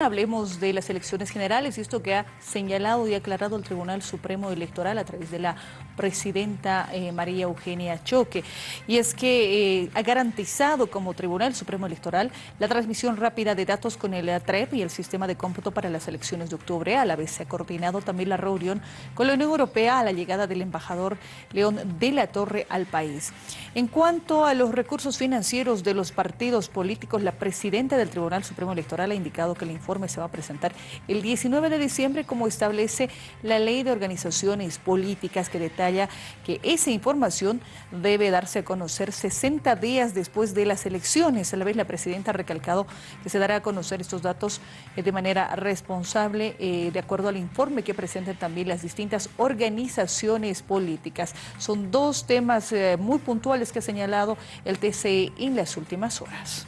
Hablemos de las elecciones generales y esto que ha señalado y aclarado el Tribunal Supremo Electoral a través de la presidenta eh, María Eugenia Choque. Y es que eh, ha garantizado como Tribunal Supremo Electoral la transmisión rápida de datos con el ATREP y el sistema de cómputo para las elecciones de octubre. A la vez se ha coordinado también la reunión con la Unión Europea a la llegada del embajador León de la Torre al país. En cuanto a los recursos financieros de los partidos políticos, la presidenta del Tribunal Supremo Electoral ha indicado que la informe se va a presentar el 19 de diciembre como establece la ley de organizaciones políticas que detalla que esa información debe darse a conocer 60 días después de las elecciones. A la vez la presidenta ha recalcado que se dará a conocer estos datos eh, de manera responsable eh, de acuerdo al informe que presentan también las distintas organizaciones políticas. Son dos temas eh, muy puntuales que ha señalado el TCE en las últimas horas.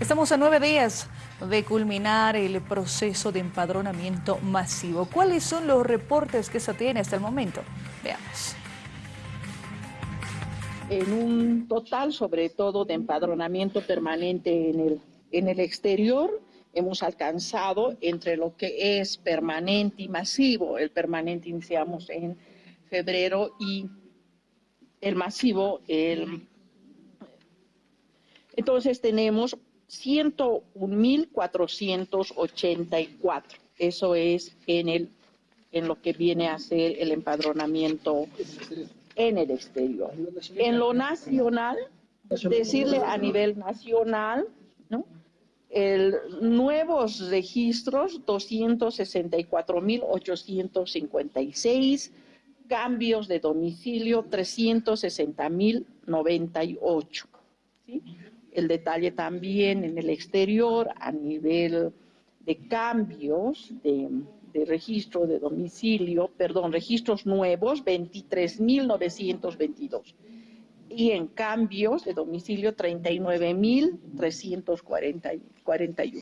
Estamos a nueve días de culminar el proceso de empadronamiento masivo. ¿Cuáles son los reportes que se tiene hasta el momento? Veamos. En un total, sobre todo, de empadronamiento permanente en el, en el exterior, hemos alcanzado entre lo que es permanente y masivo. El permanente iniciamos en febrero y el masivo el... Entonces tenemos 101.484. Eso es en, el, en lo que viene a ser el empadronamiento en el exterior. En lo nacional, decirle a nivel nacional, ¿no? El, nuevos registros, 264.856, cambios de domicilio, 360.098. ¿sí? El detalle también en el exterior a nivel de cambios de, registro de domicilio, perdón, registros nuevos, 23.922. Y en cambios de domicilio, 39.341.